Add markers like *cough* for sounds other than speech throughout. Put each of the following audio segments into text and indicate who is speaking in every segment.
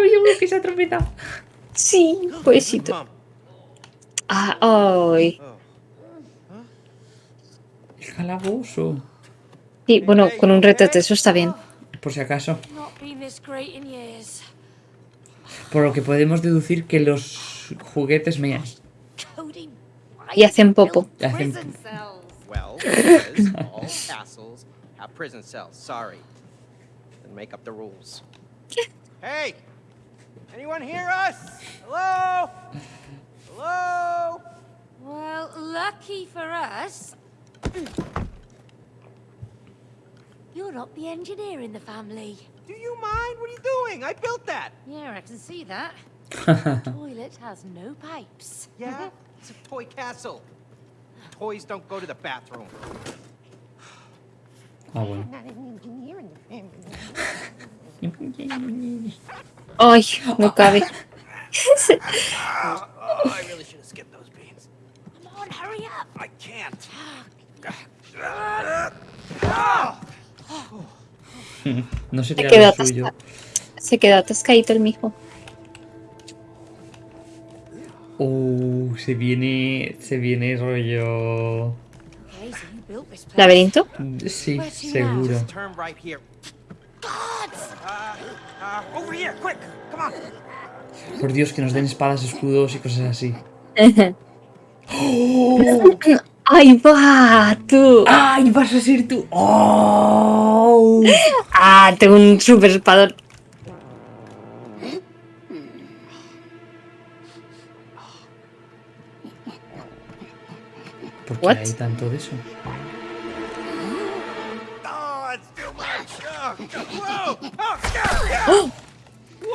Speaker 1: Había uno que se ha tropezado.
Speaker 2: Sí, pobrecito. Ah, ay.
Speaker 1: El calabozo.
Speaker 2: Sí, bueno, con un reto eso está bien.
Speaker 1: Por si acaso. Por lo que podemos deducir que los juguetes mean.
Speaker 2: Y hacen popo.
Speaker 1: Y hacen- *laughs*
Speaker 3: Anyone hear us? Hello? Hello?
Speaker 4: Well, lucky for us. *clears throat* You're not the engineer in the family.
Speaker 3: Do you mind? What are you doing? I built that.
Speaker 4: Yeah, I can see that. *laughs* the Toilet has no pipes.
Speaker 3: Yeah? *laughs* It's a toy castle. Toys don't go to the bathroom.
Speaker 1: Ah, bueno. *laughs*
Speaker 2: Ay, no cabe. *laughs*
Speaker 1: No
Speaker 2: Se
Speaker 1: sería
Speaker 2: quedó atascado. Se quedó atascadito el mijo.
Speaker 1: Uh, se viene. Se viene rollo.
Speaker 2: ¿Laberinto?
Speaker 1: Sí, seguro. Por Dios, que nos den espadas, escudos y cosas así. *laughs*
Speaker 2: ¡Ay, va! ¡Tú!
Speaker 1: ¡Ay, vas a ser tú! ¡Oh!
Speaker 2: ¡Ah! Tengo un super espadón.
Speaker 1: ¿Por qué
Speaker 2: What?
Speaker 1: hay tanto de eso?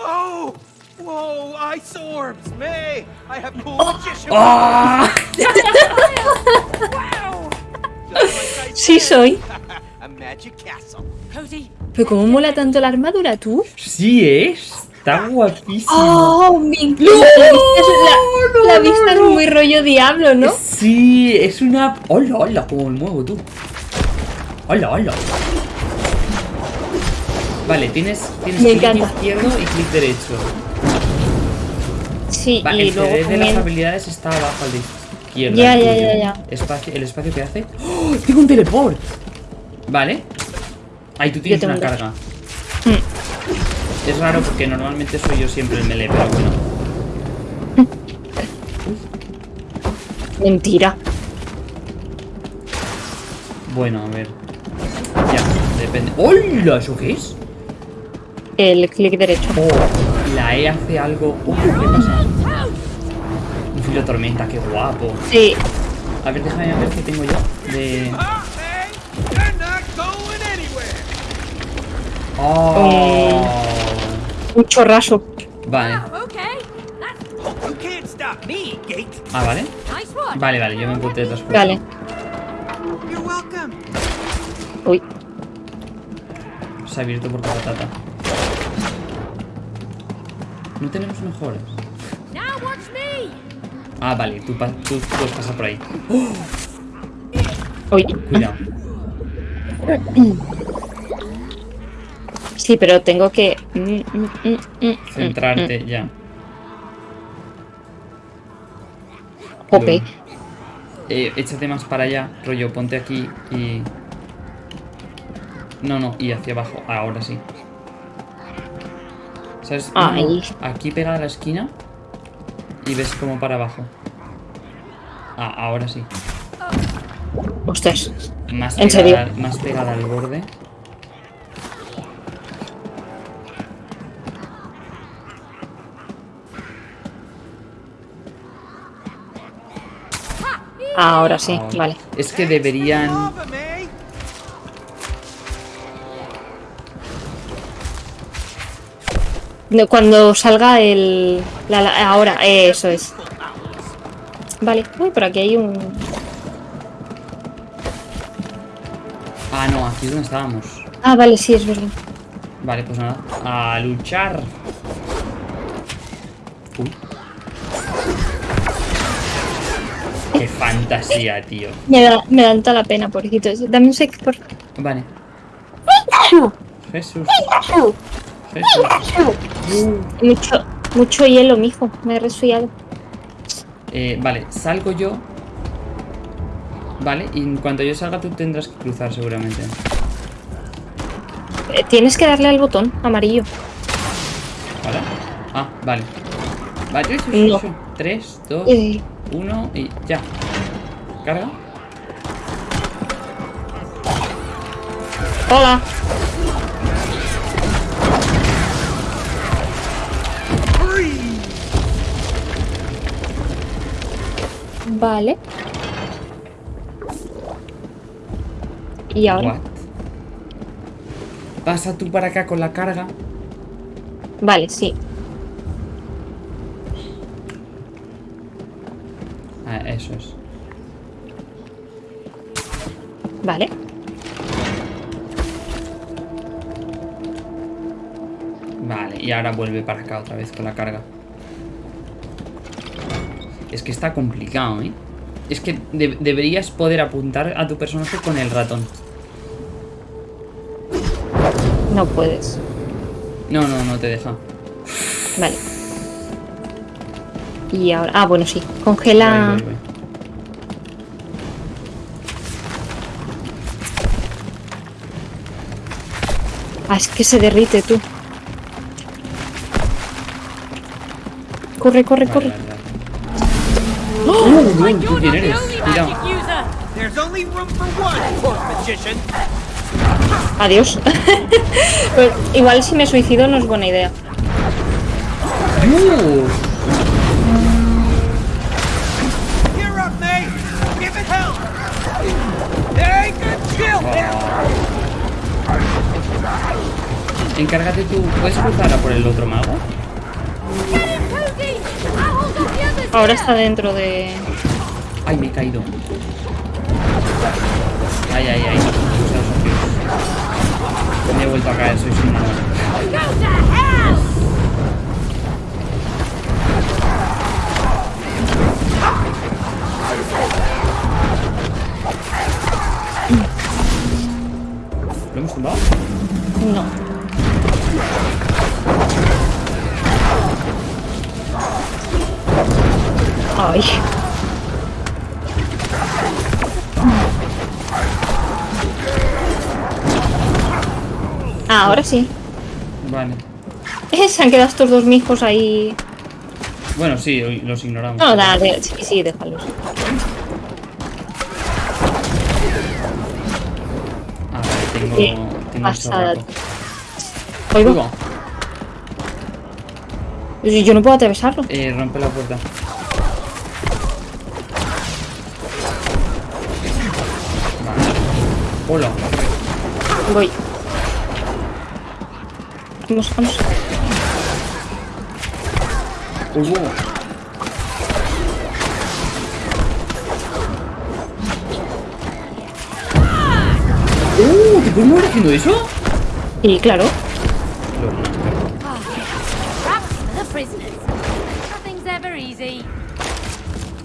Speaker 3: Whoa! Whoa! Ice orbs, May! I have cool magician.
Speaker 1: ¡Ah!
Speaker 3: Wow! I
Speaker 2: Sí soy. *laughs* ¿Pero cómo mola tanto la armadura, tú?
Speaker 1: Sí, es. Está guapísimo.
Speaker 2: ¡Oh! Me encanta. La vista es, la- la vista es muy rollo diablo, ¿no?
Speaker 1: Sí, es una. ¡Hola, hola! ¿Cómo me muevo tú? ¡Hola, hola! Vale, tienes, tienes
Speaker 2: Me
Speaker 1: clic
Speaker 2: encanta.
Speaker 1: izquierdo y clic derecho.
Speaker 2: Sí, y
Speaker 1: el
Speaker 2: luego
Speaker 1: CD de las habilidades está abajo al de izquierda.
Speaker 2: Ya, ya, ya, ya.
Speaker 1: Espacio, ¿El espacio que hace? ¡Oh! ¡Tengo un teleport! Vale. Ahí tú tienes una
Speaker 2: un
Speaker 1: carga. Es raro porque normalmente soy yo siempre el melee, pero bueno. *laughs*
Speaker 2: Mentira.
Speaker 1: Bueno, a ver. Ya, depende. ¡Hola! ¿Eso qué es?
Speaker 2: El clic derecho.
Speaker 1: Oh, la E hace algo. ¿Qué pasa? Un filo de tormenta, qué guapo.
Speaker 2: Sí.
Speaker 1: A ver, déjame ver qué tengo yo. De. Oh.
Speaker 2: Un chorrazo.
Speaker 1: Vale.
Speaker 3: me, Gate!
Speaker 1: Ah, vale. Vale, vale, yo me encontré otras cosas.
Speaker 2: Vale. Uy.
Speaker 1: Se ha abierto por patata. No tenemos mejoras.
Speaker 4: Now watch me.
Speaker 1: Ah, vale, tú, pa- tú puedes pasar por ahí. Cuidado.
Speaker 2: Sí, pero tengo que... mm, mm, mm,
Speaker 1: Centrarte, ya.
Speaker 2: Ok.
Speaker 1: Eh, échate más para allá, rollo, ponte aquí y... No, no, y hacia abajo, ahora sí. ¿Sabes?
Speaker 2: Ahí.
Speaker 1: Aquí pega a la esquina y ves como para abajo. Ah, ahora sí.
Speaker 2: Ostras.
Speaker 1: Más
Speaker 2: ¿En serio?
Speaker 1: pegada, más pegada al borde.
Speaker 2: Ahora sí,
Speaker 1: Ahora.
Speaker 2: vale.
Speaker 1: Es que deberían...
Speaker 2: Cuando salga el... la- la- ahora, eso es. Vale. Uy, por aquí hay un...
Speaker 1: Ah, no, aquí es donde estábamos.
Speaker 2: Ah, vale, sí, es verdad.
Speaker 1: Vale, pues nada. A luchar. Uy. Qué fantasía, tío.
Speaker 2: Me da, me da tanta la pena, pobrecito. Dame un sec, por
Speaker 1: Vale. Jesús. Jesús.
Speaker 2: Mucho, mucho hielo, mijo. Me he resfriado.
Speaker 1: Eh, vale, salgo yo. Vale, y en cuanto yo salga tú tendrás que cruzar seguramente.
Speaker 2: Eh, Tienes que darle al botón amarillo.
Speaker 1: ¿Vale? Ah, vale. Vale, eso,
Speaker 2: No.
Speaker 1: eso, eso. 3, 2,
Speaker 2: Eh,
Speaker 1: 1 y ya. Carga.
Speaker 2: hola. Vale. Y ahora.
Speaker 1: What? Pasa tú para acá con la carga.
Speaker 2: Vale, sí.
Speaker 1: Ah, eso es.
Speaker 2: Vale.
Speaker 1: Vale, y ahora vuelve para acá otra vez con la carga. Es que está complicado, ¿eh? Es que de- deberías poder apuntar a tu personaje con el ratón.
Speaker 2: No puedes.
Speaker 1: No, no, no te deja.
Speaker 2: Vale. Y ahora. Ah, bueno, sí. Congela.
Speaker 1: Voy, voy, voy.
Speaker 2: Ah, es que se derrite tú. Corre, corre,
Speaker 1: Vale,
Speaker 2: corre.
Speaker 1: vale, vale.
Speaker 2: Adiós. *laughs* Pues, igual si me suicido no es buena idea.
Speaker 1: Encárgate tú. ¿Puedes cruzar a por el otro mago?
Speaker 2: Ahora está dentro de.
Speaker 1: Ay, me he caído. Ay, ay, ay. Me he vuelto a caer, soy un
Speaker 4: hell.
Speaker 1: ¿Lo hemos tumbado?
Speaker 2: No. Ay. Ah, ahora sí.
Speaker 1: Vale.
Speaker 2: Se han quedado estos dos mijos ahí.
Speaker 1: Bueno, sí, los ignoramos.
Speaker 2: No, dale, sí, sí, déjalos.
Speaker 1: Ah, tengo,
Speaker 2: Qué
Speaker 1: tengo
Speaker 2: pasada. Oigo, yo no puedo atravesarlo.
Speaker 1: eh, rompe la puerta. Vale. Hola.
Speaker 2: Voy. Vamos, vamos.
Speaker 1: Hugo. ¡Uh! ¿Te puedes mover haciendo eso?
Speaker 2: Y claro.
Speaker 4: Easy.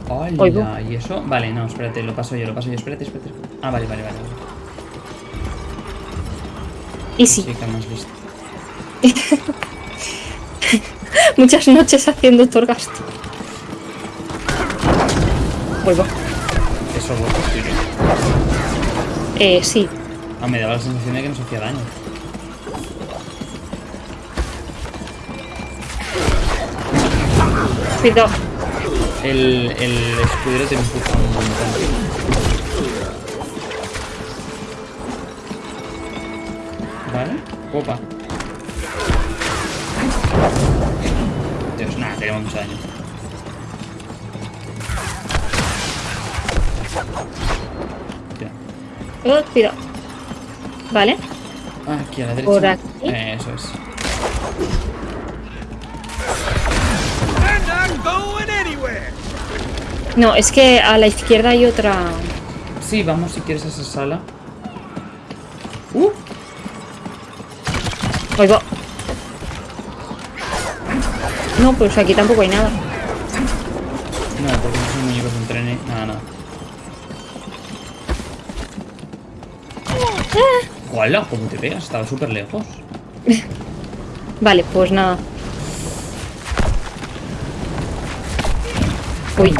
Speaker 1: Hola, ¿y eso? Vale, no, espérate, lo paso yo, lo paso yo. Espérate, espérate. espérate. Ah, vale, vale, vale. vale.
Speaker 2: Y sí,
Speaker 1: Sí, que más. *laughs*
Speaker 2: muchas noches haciendo Torgast. Vuelvo.
Speaker 1: Eso es sí.
Speaker 2: Eh, sí.
Speaker 1: Ah, me daba la sensación de que nos hacía daño.
Speaker 2: Cuidado.
Speaker 1: El, el escudero te empuja un montón. Vale, opa. Dios, nada, tenemos mucho daño. Ya.
Speaker 2: Oh. Vale.
Speaker 1: Ah, aquí a la derecha.
Speaker 2: Por aquí.
Speaker 1: Eh, eso es.
Speaker 2: No, es que a la izquierda hay otra.
Speaker 1: Sí, vamos si quieres a esa sala. Uh,
Speaker 2: Oigo. No, pues aquí tampoco hay nada.
Speaker 1: no, porque no son muñecos de un tren. Nada, nada. ¡Hola! ¿Cómo te pegas? Estaba súper lejos. *laughs*
Speaker 2: Vale, pues nada. Uy.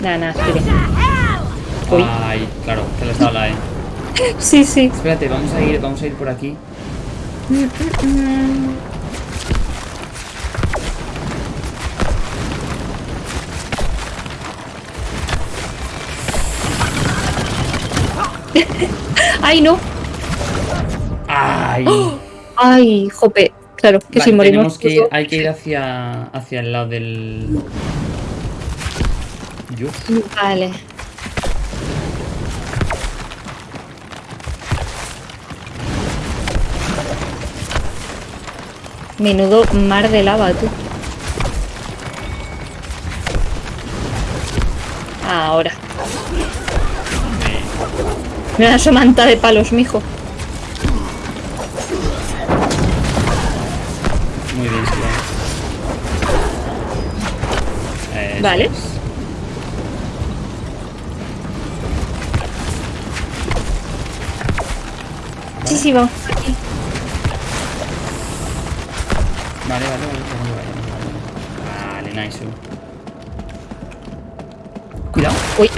Speaker 2: Nada, nada, espere. Uy.
Speaker 1: Ay, claro, que has dado la E. *laughs*
Speaker 2: Sí, sí.
Speaker 1: Espérate, vamos a ir, vamos a ir por aquí. *laughs*
Speaker 2: ¡Ay, no!
Speaker 1: Ay. *gasps*
Speaker 2: ¡Ay, jope! Claro, que
Speaker 1: Vale,
Speaker 2: si morimos.
Speaker 1: tenemos que ir,
Speaker 2: todos-
Speaker 1: hay que ir hacia, hacia el lado del... Yo.
Speaker 2: Vale. Menudo mar de lava, tú. Ahora. Mira su manta de palos, mijo.
Speaker 1: Muy bien, sí, vale.
Speaker 2: Sí, sí, vamos. Aquí.
Speaker 1: Vale, vale, vale, vale, vale, vale. Vale, nice. Cuidado,
Speaker 2: Uy.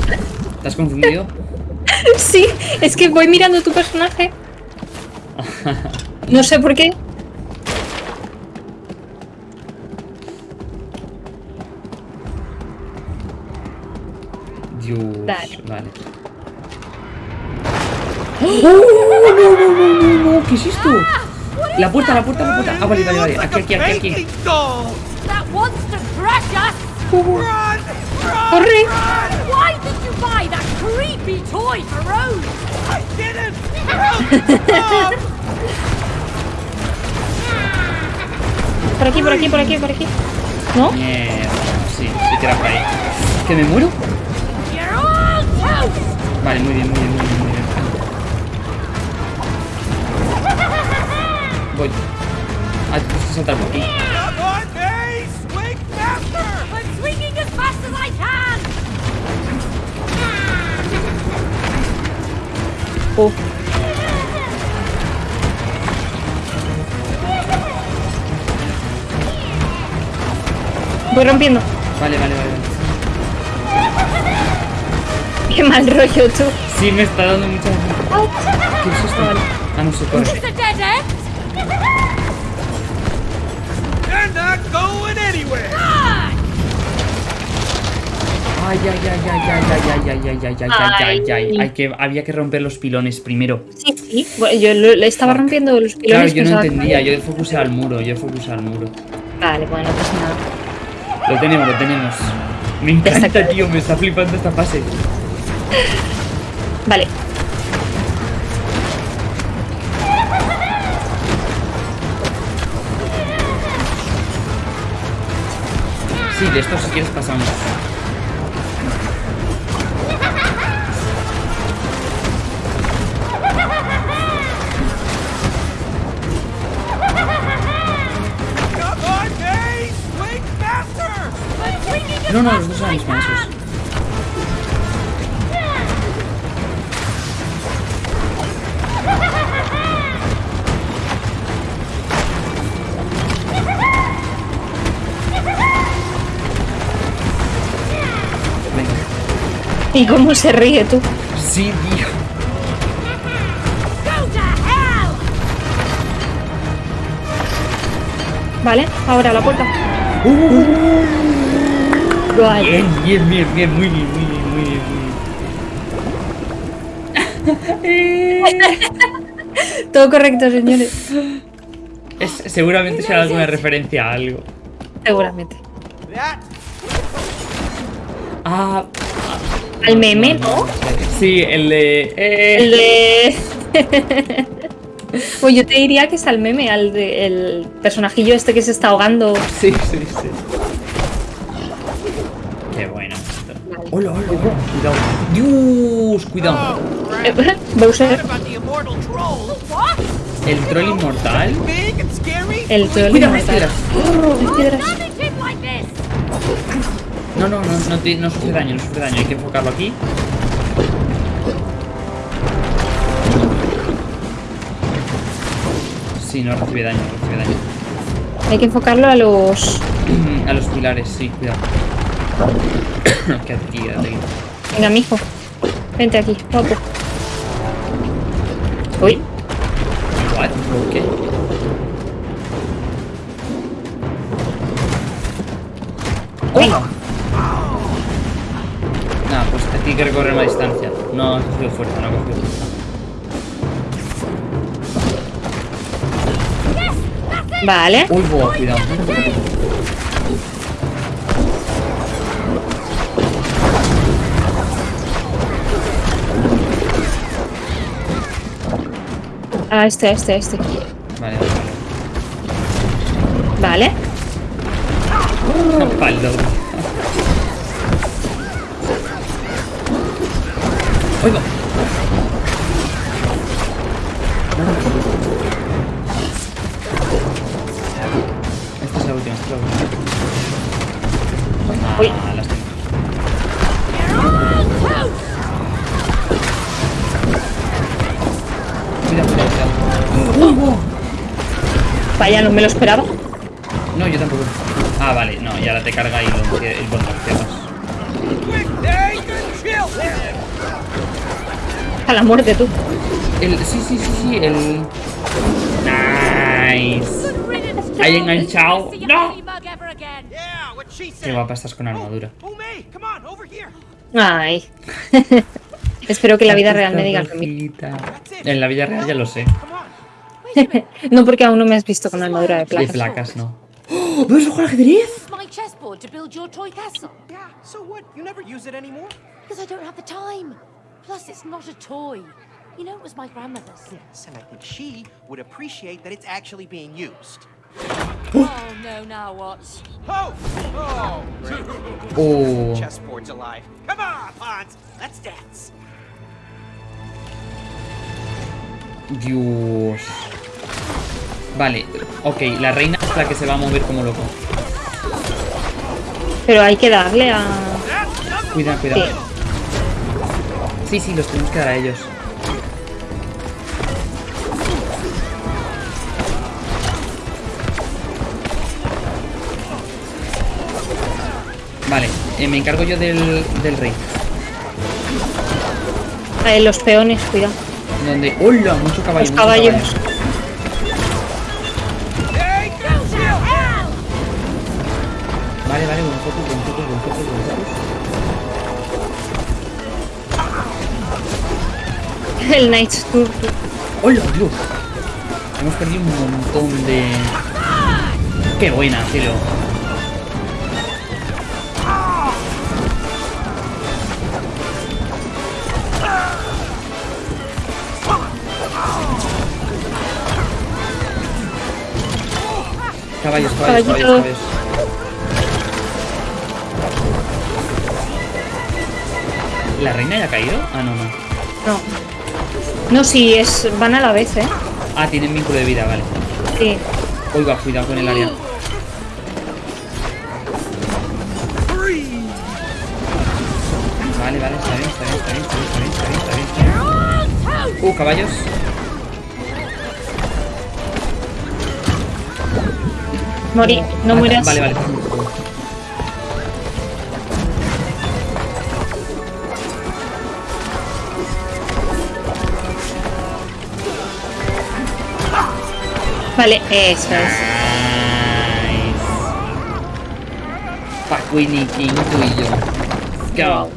Speaker 1: ¿te has confundido? *laughs* *laughs*
Speaker 2: Sí, es que voy mirando tu personaje. No sé por qué.
Speaker 1: Dios,
Speaker 2: Dale.
Speaker 1: vale. ¡Oh! No, no, no, no, no, ¿qué es esto? La puerta, la puerta, la puerta. Ah, vale, vale, vale. Aquí, aquí, aquí, aquí.
Speaker 3: Baking
Speaker 2: Corre.
Speaker 4: Why did you buy that creepy toy for Rose?
Speaker 3: I didn't! *laughs*
Speaker 2: Por aquí, por aquí, por aquí, por aquí. ¿No?
Speaker 1: Mierda, sí, sí que era por ahí. ¿Que me muero? Vale, muy bien, muy bien, muy bien, muy bien. *laughs* Voy. Ah, tienes que saltar por aquí.
Speaker 2: Oh. Voy rompiendo.
Speaker 1: Vale, vale, vale. vale.
Speaker 2: Qué mal rollo tú.
Speaker 1: Sí, me está dando mucha... ¿Qué es esto? Ah, no se corre. Ay, ay, ay, ay, ay, ay, ay, ay, ay, ay, ay, ay, ay, ay, Hay que, había que romper los pilones primero.
Speaker 2: Sí, sí. Bueno, yo le estaba rompiendo los
Speaker 1: Claro,
Speaker 2: pilones.
Speaker 1: yo no entendía, yo focusé al muro, yo focusé al muro.
Speaker 2: Vale, bueno, no pasa nada.
Speaker 1: Lo tenemos, lo tenemos. Me encanta, tío, me está flipando esta fase.
Speaker 2: Vale.
Speaker 1: Sí, de esto si quieres pasamos. Era uno
Speaker 4: de
Speaker 1: los dos eran expansos. Venga.
Speaker 2: ¿Y cómo se ríe tú?
Speaker 1: Sí, tío.
Speaker 2: Vale, ahora la puerta.
Speaker 1: Uh.
Speaker 2: uh, uh, uh.
Speaker 1: Bien, bien, bien, bien, muy bien, muy bien, muy bien, muy bien. *laughs*
Speaker 2: Todo correcto, señores.
Speaker 1: Es, seguramente será alguna referencia a algo.
Speaker 2: Seguramente.
Speaker 1: Ah.
Speaker 2: Al meme, ¿no?
Speaker 1: Sí, el de. eh,
Speaker 2: El de. *laughs* Pues yo te diría que es al meme, al de el personajillo este que se está ahogando.
Speaker 1: Sí, sí, sí. Qué bueno esto. Hola, hola, hola. Cuidado. Dios, cuidado.
Speaker 2: Eh,
Speaker 3: immortal troll?
Speaker 4: What?
Speaker 1: El troll inmortal.
Speaker 2: El troll
Speaker 1: Cuidado,
Speaker 2: inmortal.
Speaker 1: piedras.
Speaker 2: Oh, piedras.
Speaker 1: No, no, no, no, te- no sufre daño, no sufre daño. Hay que enfocarlo aquí. Sí, no recibe daño, no recibe daño.
Speaker 2: Hay que enfocarlo a los... *clears throat*
Speaker 1: A los pilares, sí, cuidado. Aquí, quédate aquí.
Speaker 2: Venga, mijo. Vente aquí, guapo. Uy,
Speaker 1: What? ¿Por qué?
Speaker 2: uy.
Speaker 1: Nada, pues te tiene que recorrer más distancia. No ha cogido fuerza, no ha cogido fuerza.
Speaker 2: Vale.
Speaker 1: Uy, boa, cuidado.
Speaker 2: A este, a este, a este.
Speaker 1: Vale, vale, vale.
Speaker 2: Vale.
Speaker 1: Palo. Oigo. Esta es la última, esta es la última.
Speaker 2: Uy.
Speaker 1: Ah, las tengo. Cuidado, cuidado,
Speaker 2: Vaya, no me lo esperaba.
Speaker 1: No, yo tampoco. Ah, vale, no, y ahora te carga y lo, el botón.
Speaker 2: A la muerte tú.
Speaker 1: El, sí, sí, sí, sí, el. Nice. Ahí enganchado. ¡No! Qué guapa estás con armadura.
Speaker 2: Ay. *laughs* Espero que la vida real me diga.
Speaker 1: Rosita. En la vida real ya lo sé. *laughs*
Speaker 2: No porque aún no me has visto con armadura de
Speaker 1: De
Speaker 2: placas.
Speaker 1: placas, no. *gasps* ¡Oh! ¿Ves jugar ajedrez?
Speaker 4: My chessboard to build your toy castle.
Speaker 3: Yeah, so what? You never use it anymore?
Speaker 4: Because I don't have the time. Plus, it's not a toy. You know, it was my grandmother's.
Speaker 3: Yes, and I think she would appreciate that it's actually being used. *gasps*
Speaker 4: Oh, no, now what?
Speaker 3: Oh! Oh! Great.
Speaker 1: Oh.
Speaker 3: Chessboard's alive. Come on, Pawns. Let's dance.
Speaker 1: Dios. Vale, ok, la reina es la que se va a mover como loco.
Speaker 2: Pero hay que darle a...
Speaker 1: Cuidado, cuidado. Sí, sí, los tenemos que dar a ellos. Vale, eh, me encargo yo del, del rey.
Speaker 2: a los peones, cuidado.
Speaker 1: Donde. ¡Hola! Mucho caballo.
Speaker 2: Los
Speaker 1: mucho
Speaker 2: caballos.
Speaker 1: caballo.
Speaker 2: El Knight's Tour.
Speaker 1: ¡Hola, Dios! Hemos perdido un montón de. ¡Qué buena, cielo! Caballos, caballos, caballos, caballos. ¿La reina ya ha caído? Ah, no, no.
Speaker 2: No. No, sí, es, van a la vez, ¿eh?
Speaker 1: Ah, tienen vínculo de vida, vale.
Speaker 2: Sí.
Speaker 1: Oiga, cuidado con el área. Vale, vale, está bien, está bien, está bien, está bien, está bien, está bien, está bien. Uh, caballos.
Speaker 2: Morí, no
Speaker 1: ah,
Speaker 2: mueras.
Speaker 1: Vale, vale.
Speaker 2: Vale, eso es.
Speaker 1: King, tú y yo. Go.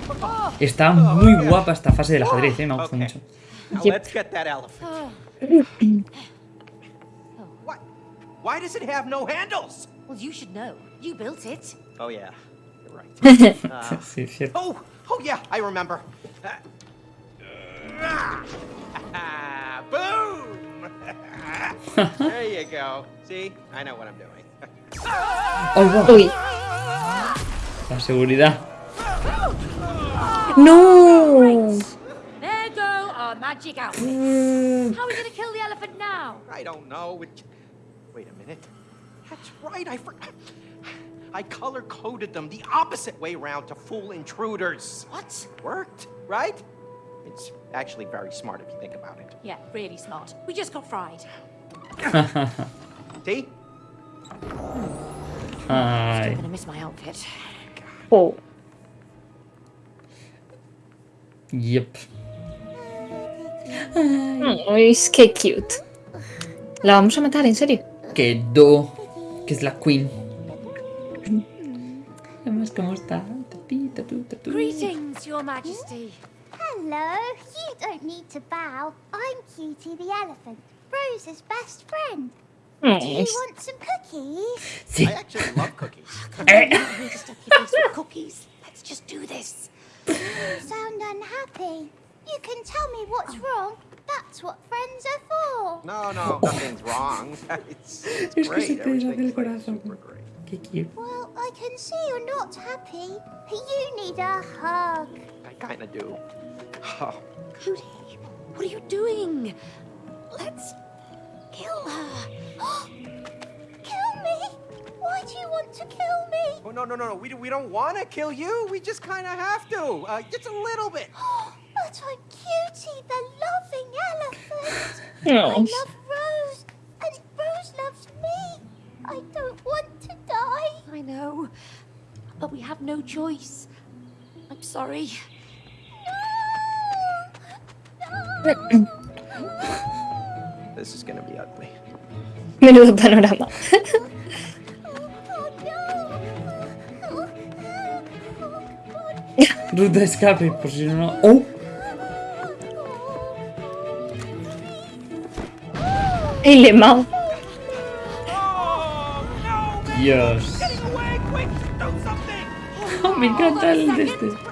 Speaker 1: Está muy guapa esta fase del ajedrez, eh. Me gusta
Speaker 3: Okay.
Speaker 1: mucho.
Speaker 3: Now
Speaker 2: Yep.
Speaker 3: let's get that elephant. What? Why does it have no handles?
Speaker 4: Well, you should know. You built it.
Speaker 3: Oh yeah, you're right. *laughs* Uh,
Speaker 1: Sí, cierto.
Speaker 3: oh, oh yeah, I remember. Uh, *laughs* boom! There you go. See, I know what I'm doing.
Speaker 1: Oh, wow.
Speaker 2: Uy.
Speaker 1: La seguridad.
Speaker 2: ¡No!
Speaker 4: There go our magic outfits. Mm. How are we going to kill the elephant now?
Speaker 3: I don't know. It... Wait a minute. That's right. I forgot. I color coded them the opposite way round to fool intruders.
Speaker 4: What?
Speaker 3: Worked, right? It's actually very smart if you think about it.
Speaker 4: Yeah, really smart. We just got fried.
Speaker 3: Tea?
Speaker 1: Ay.
Speaker 4: I'm gonna miss my outfit.
Speaker 2: Mm, oh.
Speaker 1: Yep.
Speaker 2: Ay, es que cute. La vamos a matar, en serio.
Speaker 1: Quedó. Que es la queen. Además, ¿cómo está?
Speaker 4: Greetings, Your Majesty.
Speaker 5: Hello, you don't need to bow. I'm Cutie the elephant, Rose's best friend. Do you want some cookies?
Speaker 3: I actually love cookies.
Speaker 1: Eh.
Speaker 4: Stuff your face with cookies. Let's just do this.
Speaker 5: You sound unhappy. You can tell me what's wrong. That's what friends are for.
Speaker 3: No, no, *laughs* nothing's wrong. *laughs* It's, it's
Speaker 1: Es que se
Speaker 3: great.
Speaker 1: te deshace el
Speaker 3: Everything's like
Speaker 1: corazón.
Speaker 3: super great.
Speaker 5: Well, I can see you're not happy. You need a hug.
Speaker 3: I kind of do. Oh,
Speaker 4: Cutie, what are you doing? Let's kill her.
Speaker 5: Kill me? Why do you want to kill me?
Speaker 3: oh no, no, no, no. We, we don't want to kill you. We just kind of have to. Uh, just a little bit. *gasps*
Speaker 5: But I'm Cutie the loving elephant. *laughs* I love Rose, and Rose loves me. I don't want to die.
Speaker 4: I know, but we have no choice. I'm sorry.
Speaker 3: This is gonna be ugly.
Speaker 2: Menudo panorama.
Speaker 1: Ruta de escape, por si no. ¡Oh!
Speaker 2: Y le mao.
Speaker 1: Dios.
Speaker 3: Away, quick! Do something!
Speaker 1: Oh, me encanta el de este.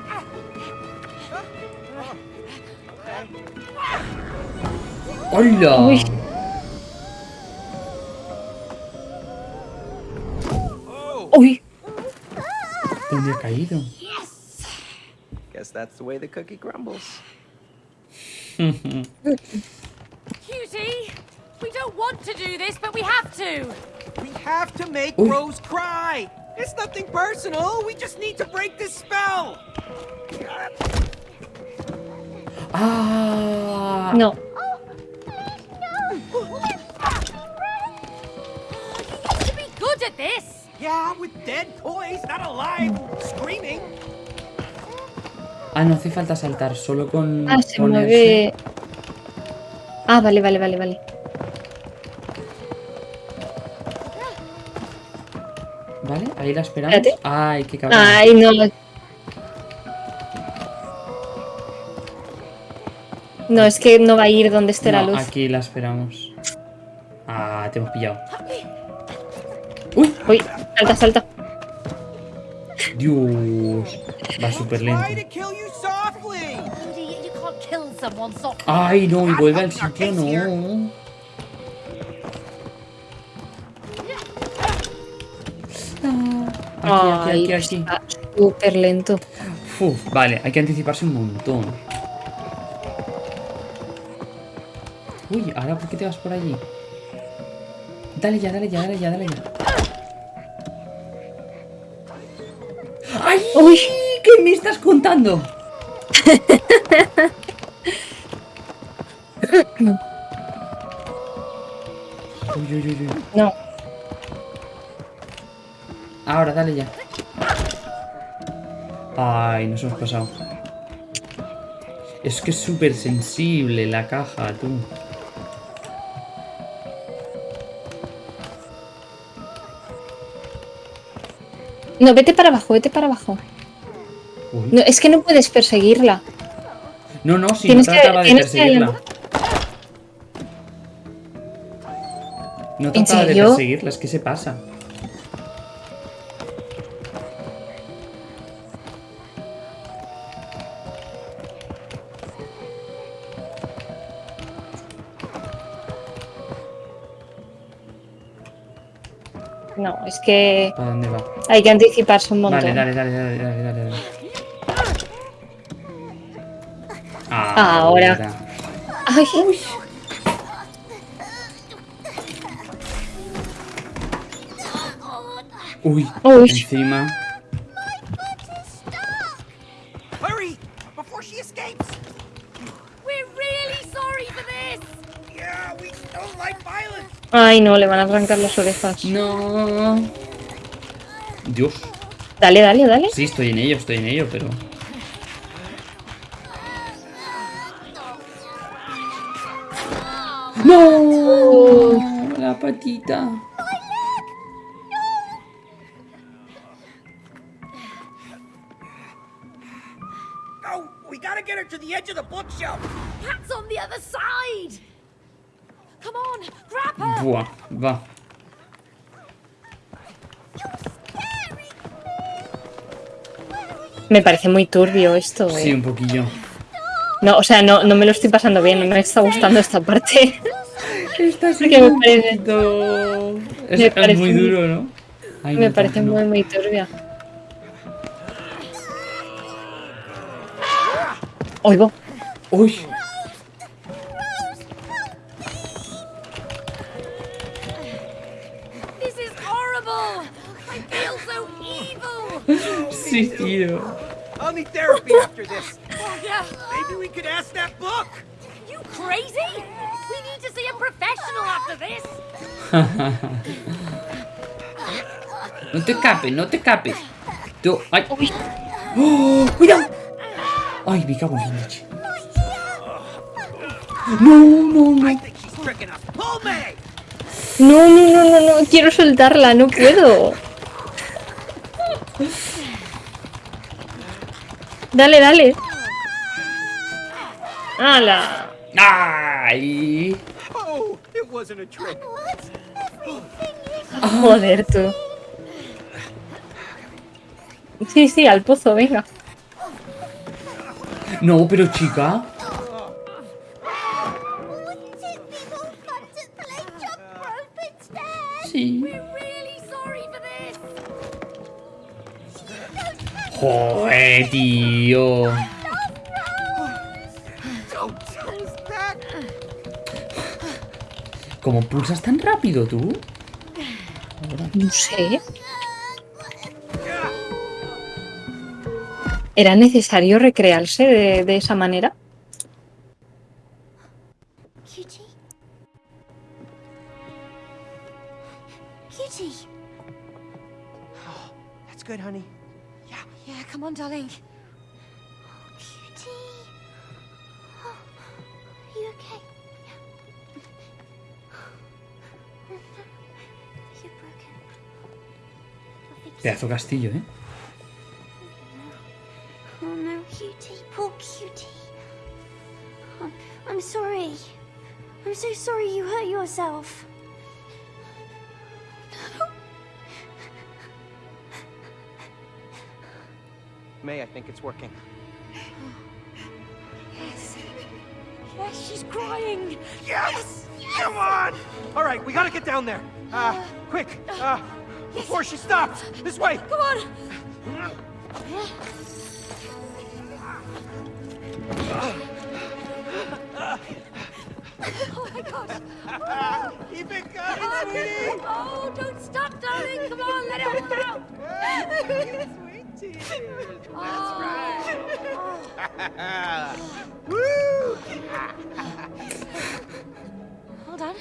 Speaker 1: ¡Hola!
Speaker 2: Uy.
Speaker 3: Oh,
Speaker 2: Uy.
Speaker 1: ¿Dónde ha caído?
Speaker 3: guess that's the way the cookie crumbles. *laughs*
Speaker 4: Cutie, we don't want to do this, but we have to.
Speaker 3: We have to make
Speaker 1: Uy.
Speaker 3: Rose cry. It's nothing personal. We just need to break this spell.
Speaker 1: ¡Ah!
Speaker 2: No.
Speaker 4: You to be good at this.
Speaker 3: Yeah, with dead toys, not alive, screaming.
Speaker 1: Ah, no hace falta saltar, solo con.
Speaker 2: Ah, se
Speaker 1: ponerse-
Speaker 2: mueve. Ah, vale, vale, vale, vale.
Speaker 1: Vale, ahí la esperamos.
Speaker 2: Espérate.
Speaker 1: Ay, qué cabrón.
Speaker 2: Ay, no. No, es que no va a ir donde esté la luz.
Speaker 1: Aquí la esperamos. Ah, te hemos pillado. ¡Uy!
Speaker 2: Uy, salta, salta.
Speaker 1: Dios. Va súper lento. Ay, no, y vuelve al sitio, no. Ah, Aquí,
Speaker 2: Ay,
Speaker 1: aquí, aquí, aquí.
Speaker 2: súper lento.
Speaker 1: Uf, vale, hay que anticiparse un montón. Uy, ahora ¿por qué te vas por allí? Dale ya, dale ya, dale ya, dale ya. ¡Ay!
Speaker 2: Uy.
Speaker 1: ¿Qué me estás contando? Uy, uy, uy, uy.
Speaker 2: No.
Speaker 1: Ahora, dale ya. Ay, nos hemos pasado. Es que es súper sensible la caja, tú.
Speaker 2: No, vete para abajo, vete para abajo.
Speaker 1: Uy.
Speaker 2: No, es que no puedes perseguirla.
Speaker 1: No, no, si no
Speaker 2: Tienes que-
Speaker 1: trataba de perseguirla. No
Speaker 2: ¿En
Speaker 1: trataba de perseguirla, es que se pasa.
Speaker 2: No, es que
Speaker 1: ¿Para dónde va?
Speaker 2: hay que anticiparse un montón.
Speaker 1: Vale, dale, dale, dale, dale, dale, dale.
Speaker 2: Ahora. Ay,
Speaker 1: Uy,
Speaker 2: Uy.
Speaker 1: encima.
Speaker 2: Ay, no, le van a arrancar las orejas.
Speaker 1: No. Dios.
Speaker 2: Dale, dale, dale.
Speaker 1: Sí, estoy en ello, estoy en ello, pero. ¡No! La patita. Va.
Speaker 2: Me parece muy turbio esto,
Speaker 1: Sí,
Speaker 2: eh.
Speaker 1: un poquillo.
Speaker 2: No, o sea, no, no me lo estoy pasando bien, no me está gustando esta parte.
Speaker 1: Está
Speaker 2: me parece,
Speaker 1: Es,
Speaker 2: Me parece
Speaker 1: muy
Speaker 2: muy-
Speaker 1: duro, ¿no? Ay,
Speaker 2: me
Speaker 1: no,
Speaker 2: parece
Speaker 1: no.
Speaker 2: muy, muy turbia. Oigo.
Speaker 1: Uy.
Speaker 3: I'll need therapy after this.
Speaker 4: Oh, yeah.
Speaker 3: Maybe we could ask that book.
Speaker 4: You crazy? We need to see a professional after this! *laughs*
Speaker 1: No te escapes, no te escapes. Tú. ¡Ay! ¡Oh! *gasps* ¡Cuidado! ¡Ay, me cago en la leche! ¡No, no, no!
Speaker 2: No, no, no, no, no, quiero soltarla, no puedo. *laughs* Dale, dale. ¡Hala!
Speaker 1: ¡Ay!
Speaker 3: Oh, it wasn't a trick.
Speaker 2: Joder, tú. Sí, sí, al pozo, venga.
Speaker 1: No, pero chica.
Speaker 5: Wouldn't
Speaker 1: Joder, tío. ¿Cómo pulsas tan rápido tú?
Speaker 2: No sé. ¿Era necesario recrearse de, de esa manera?
Speaker 5: I think
Speaker 1: Pedazo castillo, ¿eh?
Speaker 5: Oh no, Cutie, poor Cutie. I'm, I'm sorry. I'm so sorry you hurt yourself.
Speaker 3: May, I think it's working.
Speaker 4: Yes. Yes, she's crying!
Speaker 3: Yes! Come on! All right, we gotta get down there. Uh, quick, uh, before she stops. This way.
Speaker 4: Come on! Oh my god!
Speaker 3: Keep it coming, oh, sweetie.
Speaker 4: Oh, don't stop, darling! Come on, let it all out!
Speaker 3: Sweet tears.
Speaker 4: That's right. *laughs*
Speaker 3: Woo!
Speaker 4: Hold on.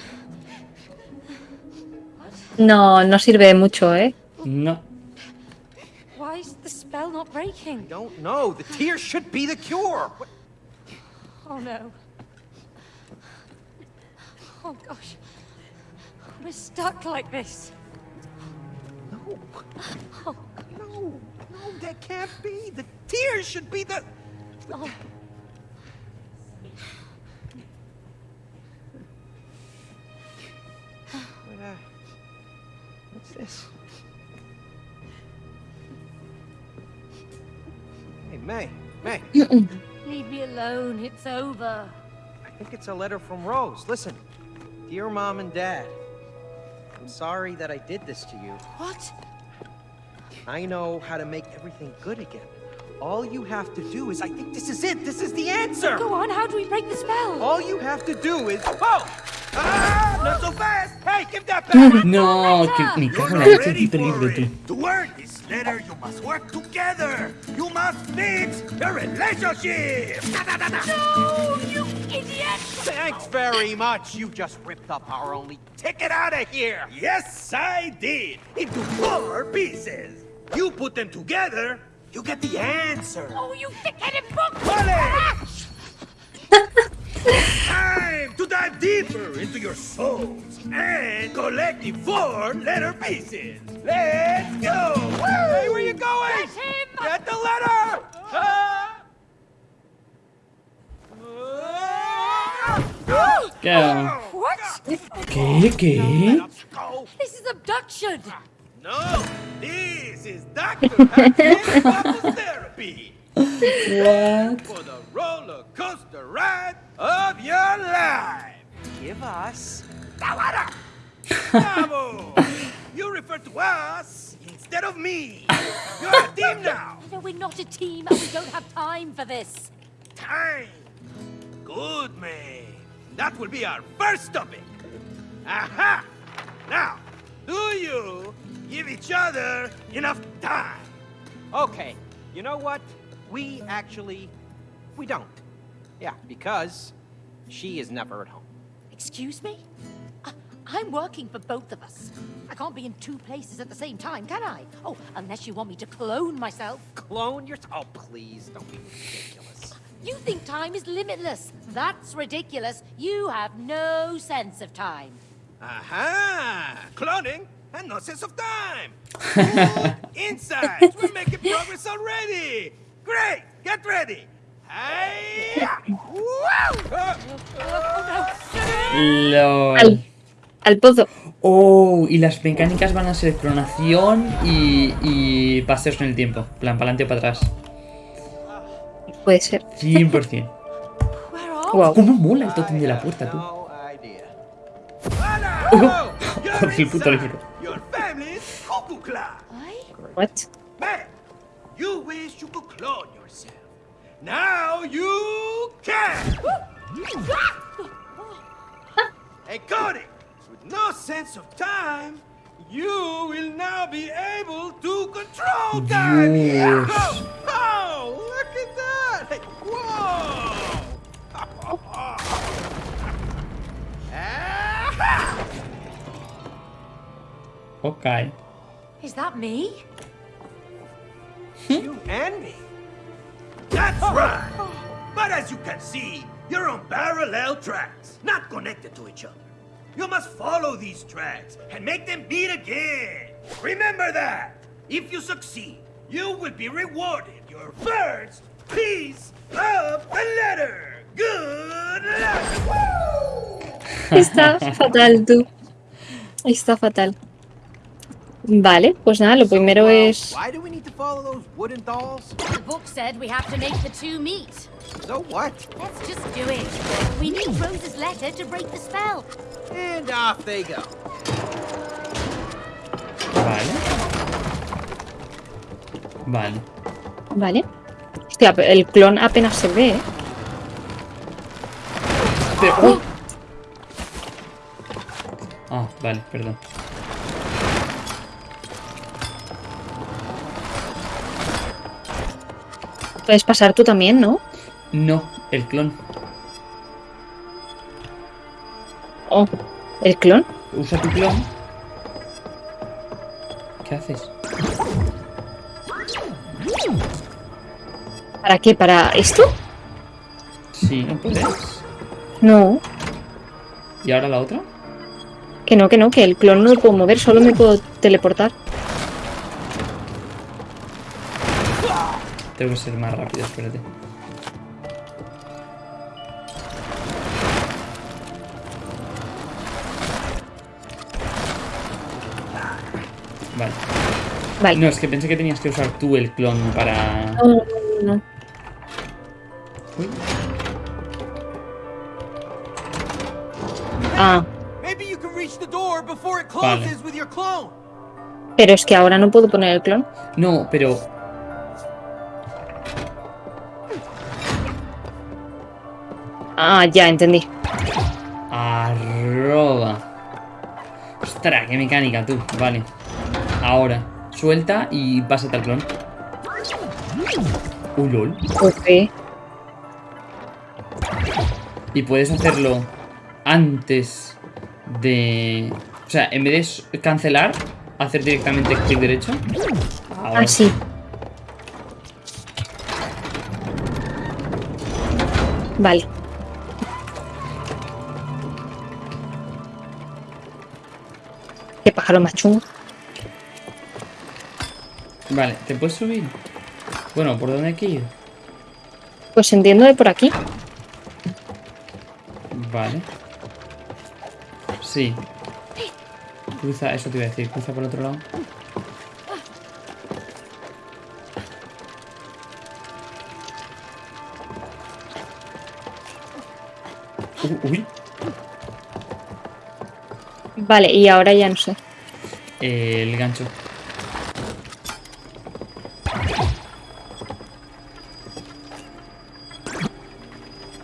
Speaker 2: No, no sirve de mucho, ¿eh?
Speaker 1: No.
Speaker 4: Why is the spell not breaking?
Speaker 3: I Don't know. The tears should be the cure.
Speaker 4: Oh no. Oh gosh. We're stuck like this.
Speaker 3: No.
Speaker 4: Oh,
Speaker 3: No. No, that can't be. The tears should be the.
Speaker 4: oh.
Speaker 3: What, uh, what's this? Hey, May. May.
Speaker 4: Leave me alone. It's over.
Speaker 3: I think it's a letter from Rose. Listen. Dear Mom and Dad, I'm sorry that I did this to you.
Speaker 4: What?
Speaker 3: I know how to make everything good again. All you have to do is, I think this is it. This is the answer.
Speaker 4: Go on, how do we break the spell?
Speaker 3: All you have to do is, oh! Ah! Not so fast! Hey, give that back!
Speaker 1: No, que me
Speaker 6: You're
Speaker 1: cago en la
Speaker 6: not
Speaker 1: leche
Speaker 6: ready
Speaker 1: este
Speaker 6: for
Speaker 1: tú.
Speaker 6: it. To work this letter, you must work together. You must fix the relationship.
Speaker 4: No, you idiot!
Speaker 3: Thanks very much. You just ripped up our only ticket out of here.
Speaker 6: Yes, I did. Into four pieces. You put them together, you get the answer.
Speaker 4: Oh, you thick-headed book!
Speaker 6: Vale. Time to dive deeper into your souls and collect the four letter pieces. Let's go.
Speaker 3: Hey, where you going?
Speaker 4: Get him!
Speaker 3: Get the letter! Ah!
Speaker 1: ¿Qué?
Speaker 4: What?
Speaker 1: ¿Qué? ¿Qué?
Speaker 6: Let's go.
Speaker 4: This is abduction!
Speaker 6: No, this is Dr. Happy *laughs* Therapy
Speaker 1: What?
Speaker 6: for the roller coaster ride of your life.
Speaker 3: Give us.
Speaker 6: Tawara! Bravo! *laughs* You refer to us instead of me. You're a team *laughs* now.
Speaker 4: No, we're not a team and we don't have time for this.
Speaker 6: Time. Good man. That will be our first topic. Aha! Now, do you give each other enough time?
Speaker 3: Okay, you know what? We actually. We don't. Yeah, because she is never at home.
Speaker 4: Excuse me? I- I'm working for both of us. I can't be in two places at the same time, can I? Oh, unless you want me to clone myself.
Speaker 3: Clone yourself? Oh, please, don't be ridiculous.
Speaker 4: You think time is limitless. That's ridiculous. You have no sense of time.
Speaker 6: Aha! Cloning and no sense of time. Good *laughs* insights. We're making progress already. Great. Get ready. Hey!
Speaker 1: LOL.
Speaker 2: Al, al pozo.
Speaker 1: Oh, y las mecánicas van a ser clonación y, y paseos en el tiempo. Plan, para adelante o para atrás.
Speaker 2: Puede ser.
Speaker 1: 100%.
Speaker 4: Where are
Speaker 2: Wow.
Speaker 1: ¿Cómo mola el tótem de la puerta, tú? *laughs* Joder, *laughs* el puto libro.
Speaker 2: What?
Speaker 6: Man, you wish you could clone yourself. Now you can. hey, Cody, with no sense of time, you will now be able to control time.
Speaker 1: Dios.
Speaker 6: Oh, oh, look at that! Whoa! *laughs* Ah!
Speaker 1: Ok.
Speaker 4: Is that me? Hmm?
Speaker 3: You and me.
Speaker 6: That's oh. right. But as you can see, you're on parallel tracks, not connected to each other. You must follow these tracks and make them meet again. Remember that. If you succeed, you will be rewarded your first piece of the letter. Good luck. Woo!
Speaker 2: Está fatal, tú. Está fatal. Vale, pues nada, lo primero es...
Speaker 1: Vale. Vale.
Speaker 2: Vale. Hostia, el clon apenas se ve, ¿eh?
Speaker 1: Pero- ¡Oh! Ah, vale, perdón.
Speaker 2: Puedes pasar tú también, ¿no?
Speaker 1: No, el clon.
Speaker 2: Oh, ¿el clon?
Speaker 1: Usa tu clon. ¿Qué haces?
Speaker 2: ¿Para qué? ¿Para esto?
Speaker 1: Sí, no puedes.
Speaker 2: No,
Speaker 1: ¿Y ahora la otra?
Speaker 2: que no, que no, que el clon no lo puedo mover, solo me puedo teleportar.
Speaker 1: Tengo que ser más rápido, espérate. Vale.
Speaker 2: Vale.
Speaker 1: No, es que pensé que tenías que usar tú el clon para...
Speaker 2: No, no, no.
Speaker 1: Uy.
Speaker 2: Ah,
Speaker 3: Maybe you can reach the door before it
Speaker 1: Vale.
Speaker 3: closes with your clone.
Speaker 2: pero es que ahora no puedo poner el clon.
Speaker 1: No, pero...
Speaker 2: Ah, ya entendí.
Speaker 1: Arroba. Ostras, qué mecánica tú. Vale. Ahora, suelta y pásate al clon. Uy, lol.
Speaker 2: Ok.
Speaker 1: Y puedes hacerlo antes de... O sea, en vez de cancelar, hacer directamente clic derecho. Ahora.
Speaker 2: Ah, sí. Vale. Pájaro más chungo.
Speaker 1: Vale, ¿te puedes subir? Bueno, ¿por dónde hay que ir?
Speaker 2: Pues entiendo de por aquí.
Speaker 1: Vale. Sí. Cruza, eso te iba a decir, cruza por el otro lado. Uh, uy,
Speaker 2: Vale, y ahora ya no sé.
Speaker 1: el gancho.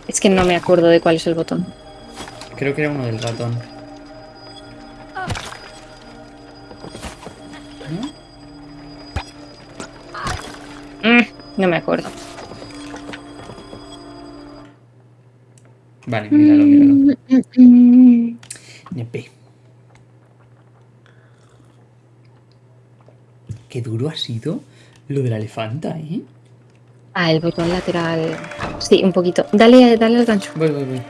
Speaker 2: Es que no me acuerdo de cuál es el botón.
Speaker 1: Creo que era uno del ratón.
Speaker 2: Mm, no me acuerdo.
Speaker 1: Vale, míralo, míralo.
Speaker 2: Mm,
Speaker 1: Nepe. Qué duro ha sido lo de la elefanta, ¿eh?
Speaker 2: Ah, el botón lateral. Sí, un poquito. Dale, dale al gancho.
Speaker 1: Voy, voy, voy.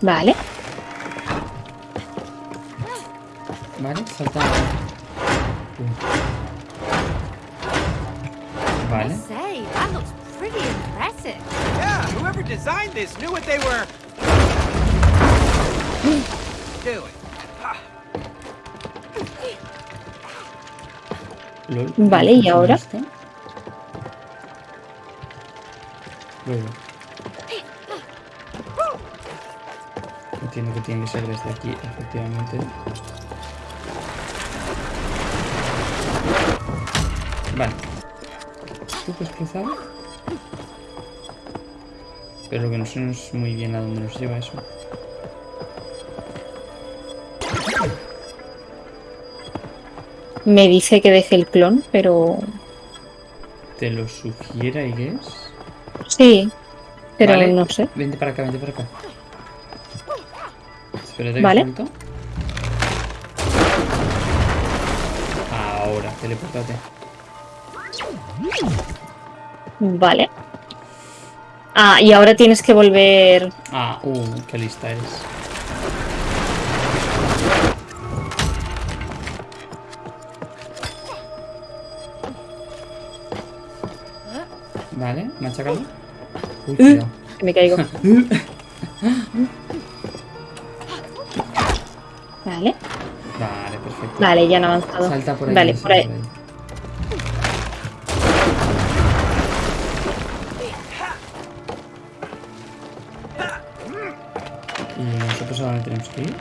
Speaker 2: Vale.
Speaker 1: Vale, salta. Vale.
Speaker 4: Say, that looks pretty impressive.
Speaker 3: Yeah, whoever designed this knew what they were. *gasps* *laughs*
Speaker 1: Lol,
Speaker 2: Vale, ¿y
Speaker 1: ¿cómo
Speaker 2: ahora?
Speaker 1: está? Voy. Entiendo que tiene que ser desde aquí, efectivamente. Vale. ¿Tú puedes cruzar? Pero lo que no sé no es muy bien a dónde nos lleva eso.
Speaker 2: Me dice que deje el clon, pero.
Speaker 1: ¿Te lo sugiera, I guess?
Speaker 2: Sí. Pero
Speaker 1: Vale.
Speaker 2: no sé.
Speaker 1: Vente para acá, vente para acá. Espérate
Speaker 2: Vale.
Speaker 1: suelto. Ahora, teleportate.
Speaker 2: Vale. Ah, y ahora tienes que volver.
Speaker 1: Ah, uh, qué lista eres. Vale, machacalo. Uy, cuidado.
Speaker 2: Que me caigo. *laughs* Vale.
Speaker 1: Vale, perfecto.
Speaker 2: Vale, ya han avanzado.
Speaker 1: Salta por ahí.
Speaker 2: Vale,
Speaker 1: salta
Speaker 2: por ahí.
Speaker 1: ¿Y nosotros a dónde tenemos que ir?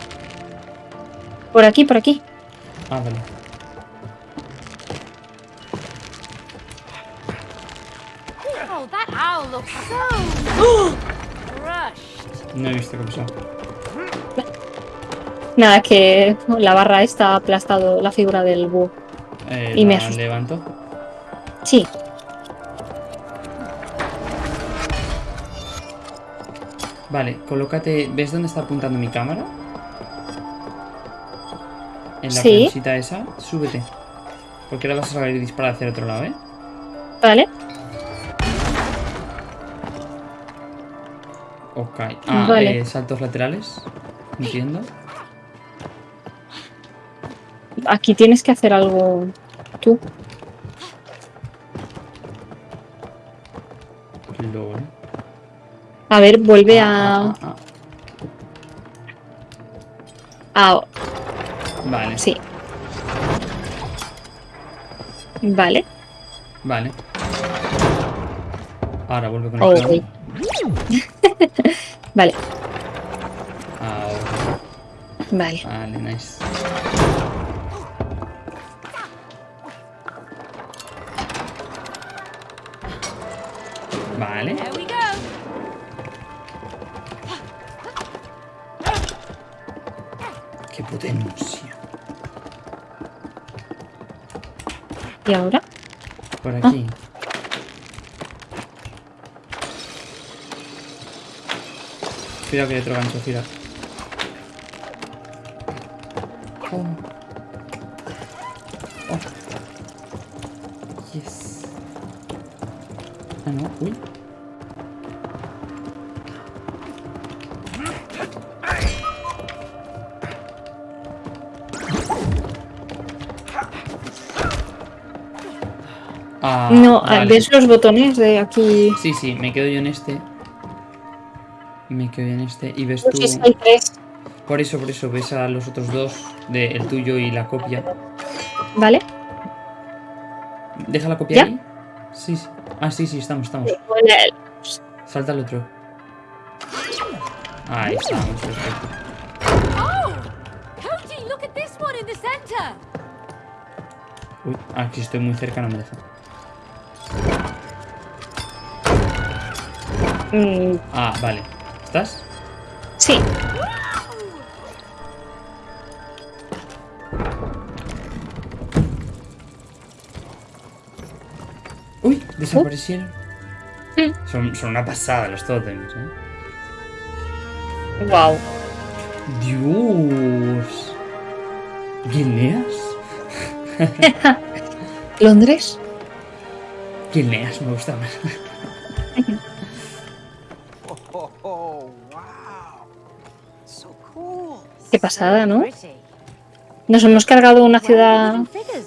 Speaker 2: Por aquí, por aquí.
Speaker 1: Ah, vale. No he visto qué pasó.
Speaker 2: Nada, que la barra está aplastado la figura del búho.
Speaker 1: Eh,
Speaker 2: Y me
Speaker 1: la levanto.
Speaker 2: Sí.
Speaker 1: Vale, colócate. ¿Ves dónde está apuntando mi cámara? En la
Speaker 2: Sí.
Speaker 1: esa. Súbete. Porque ahora vas a salir y disparar hacia el otro lado, ¿eh?
Speaker 2: Vale.
Speaker 1: Ok. Ah,
Speaker 2: Vale.
Speaker 1: eh, saltos laterales. Entiendo.
Speaker 2: Aquí tienes que hacer algo tú.
Speaker 1: Lol.
Speaker 2: A ver, vuelve
Speaker 1: Ah,
Speaker 2: a.
Speaker 1: ah, ah, ah.
Speaker 2: a-
Speaker 1: Vale.
Speaker 2: Sí. Vale.
Speaker 1: Vale. Ahora vuelve con el
Speaker 2: Oh,
Speaker 1: clon.
Speaker 2: ok. *laughs* Vale.
Speaker 1: Ah,
Speaker 2: vale.
Speaker 1: Vale, nice. Vale.
Speaker 4: Qué
Speaker 1: potencia.
Speaker 2: ¿Y ahora?
Speaker 1: Por ah. aquí. Cuidado que hay otro gancho, cuidado. Oh. Oh. Yes. Ah, no. Uy. Ah,
Speaker 2: no,
Speaker 1: vale.
Speaker 2: ¿ves los botones de aquí?
Speaker 1: Sí, sí, me quedo yo en este. Me quedo en este. Y ves tú. Por eso, por eso, ves a los otros dos, de el tuyo y la copia.
Speaker 2: ¿Vale?
Speaker 1: ¿Deja la copia
Speaker 2: ¿Ya?
Speaker 1: ahí? Sí, sí. Ah, sí, sí, estamos, estamos. Salta el otro. Ahí estamos, perfecto.
Speaker 4: Oh! Cody, look at this one in the center!
Speaker 1: Uy, aquí estoy muy cerca, no me deja.
Speaker 2: Mm,
Speaker 1: Ah, vale. ¿Estás?
Speaker 2: sí.
Speaker 1: Uy, desaparecieron.
Speaker 2: Mm.
Speaker 1: Son, son una pasada los tótems, ¿eh?
Speaker 2: Wow.
Speaker 1: Dios. ¿Guineas? *laughs*
Speaker 2: ¿Londres?
Speaker 1: Guineas me gusta más. *laughs*
Speaker 2: Qué pasada, ¿no? Nos hemos cargado una ciudad.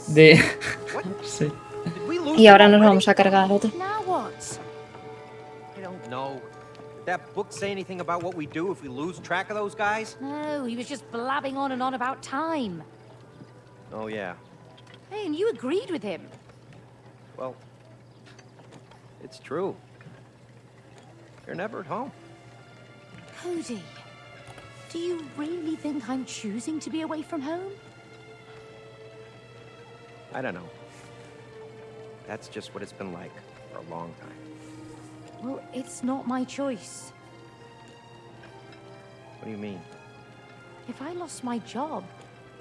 Speaker 1: De... *laughs* sí.
Speaker 2: Y ahora nos vamos a cargar otra.
Speaker 3: That book say anything about what we do if we lose track of those guys?
Speaker 4: No, he was just blabbing on and on about time.
Speaker 3: Oh, yeah.
Speaker 4: Hey, and you agreed with him.
Speaker 3: Well, it's true. You're never at home.
Speaker 4: Cody, do you really think I'm choosing to be away from home?
Speaker 3: I don't know. That's just what it's been like for a long time.
Speaker 4: Well, it's not my choice.
Speaker 3: What do you mean?
Speaker 4: If I lost my job,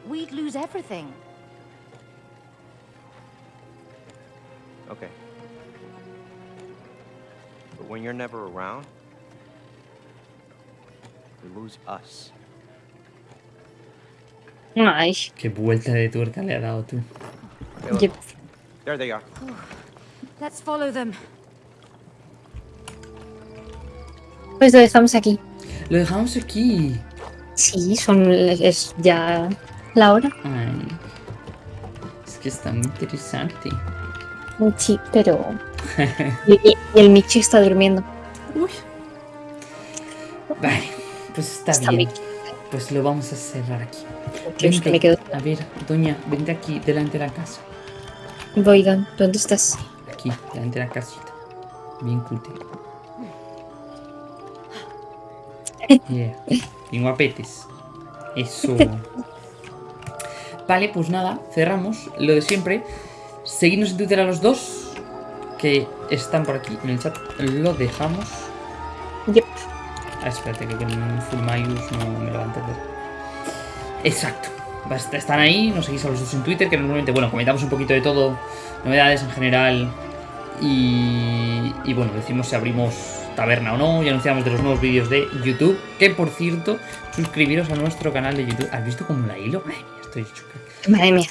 Speaker 4: we'd lose everything.
Speaker 3: Okay. But when you're never around, lose us.
Speaker 2: Ay,
Speaker 1: Qué vuelta de tuerca le ha dado tú.
Speaker 2: Yep.
Speaker 3: There they are.
Speaker 4: Let's follow them.
Speaker 2: Pues lo dejamos aquí.
Speaker 1: Lo dejamos aquí.
Speaker 2: Sí, son es ya la hora.
Speaker 1: Ay. Es que está muy interesante.
Speaker 2: Sí, pero. *laughs* y, y- el Michi está durmiendo.
Speaker 1: Vale, pues está,
Speaker 2: Está
Speaker 1: bien.
Speaker 2: bien.
Speaker 1: Pues lo vamos a cerrar aquí. Vente.
Speaker 2: que me quedo.
Speaker 1: A ver, doña, vente aquí, delante de la casa.
Speaker 2: Voigan, ¿dónde estás?
Speaker 1: Aquí, delante de la casita. Bien cutre. Yeah. Bien guapetes. Eso. Vale, pues nada, cerramos. Lo de siempre. Seguidnos en Twitter a los dos. Que están por aquí en el chat. Lo dejamos. Ah, espérate, que con un full Maius no me lo va a entender. Exacto. Están ahí, nos seguís a los dos en Twitter, que normalmente, bueno, comentamos un poquito de todo, novedades en general. Y, y bueno, decimos si abrimos taberna o no, y anunciamos de los nuevos vídeos de YouTube. Que por cierto, suscribiros a nuestro canal de YouTube. ¿Has visto cómo la hilo? Madre mía, estoy choca.
Speaker 2: Madre mía.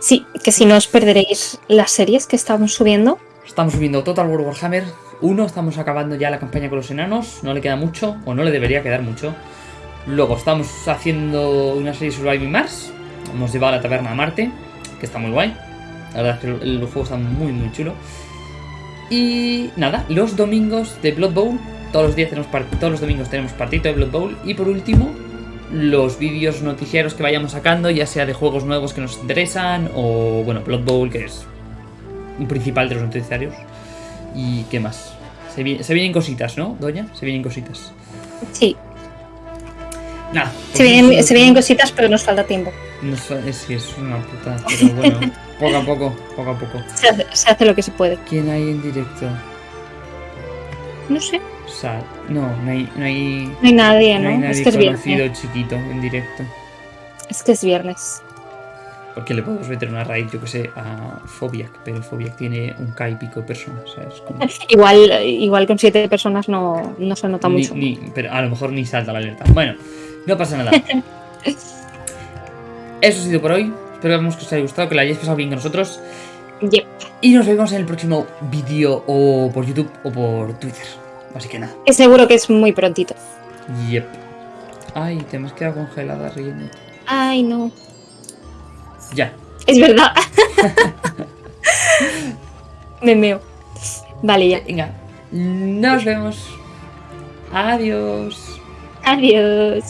Speaker 2: Sí, que si no os perderéis las series que estamos subiendo.
Speaker 1: Estamos subiendo Total War Warhammer 1, estamos acabando ya la campaña con los enanos, no le queda mucho, o no le debería quedar mucho. Luego estamos haciendo una serie Surviving Mars, hemos llevado a la taberna a Marte, que está muy guay. La verdad es que el, el juego está muy muy chulo. Y nada, los domingos de Blood Bowl, todos los días tenemos todos los domingos tenemos partido de Blood Bowl y por último los vídeos noticiarios que vayamos sacando, ya sea de juegos nuevos que nos interesan o bueno, Blood Bowl que es un principal de los noticiarios. ¿Y qué más? Se, vi- se vienen cositas, ¿no, Doña? Se vienen cositas.
Speaker 2: Sí,
Speaker 1: Nada.
Speaker 2: se
Speaker 1: pues
Speaker 2: vienen, se vienen cositas, pero nos falta tiempo.
Speaker 1: no sí, es una puta, pero bueno, *laughs* poco a poco, poco a poco.
Speaker 2: Se hace, se hace lo que se puede.
Speaker 1: ¿Quién hay en directo?
Speaker 2: No sé,
Speaker 1: no, no hay, no hay,
Speaker 2: no hay nadie,
Speaker 1: no
Speaker 2: ¿no?
Speaker 1: hay nadie
Speaker 2: es que es
Speaker 1: conocido
Speaker 2: bien.
Speaker 1: chiquito en directo.
Speaker 2: Es que es viernes.
Speaker 1: Porque le podemos meter una raíz, yo que sé, a Fobiac, pero Fobiac tiene un K y pico de personas, ¿sabes? Como- *laughs*
Speaker 2: Igual, igual con siete personas no, no se nota
Speaker 1: ni-
Speaker 2: mucho.
Speaker 1: ni- pero a lo mejor ni salta la alerta. Bueno, no pasa nada. *laughs* Eso ha sido por hoy. Esperamos que os haya gustado, que lo hayáis pasado bien con nosotros.
Speaker 2: Yep.
Speaker 1: Y nos vemos en el próximo vídeo o por YouTube o por Twitter. Así que nada.
Speaker 2: Es seguro que es muy prontito.
Speaker 1: Yep. Ay, te me has quedado congelada riendo.
Speaker 2: Ay, no.
Speaker 1: Ya.
Speaker 2: Es verdad. *laughs* Me meo. Vale, ya.
Speaker 1: Venga. Nos vemos. Adiós.
Speaker 2: Adiós.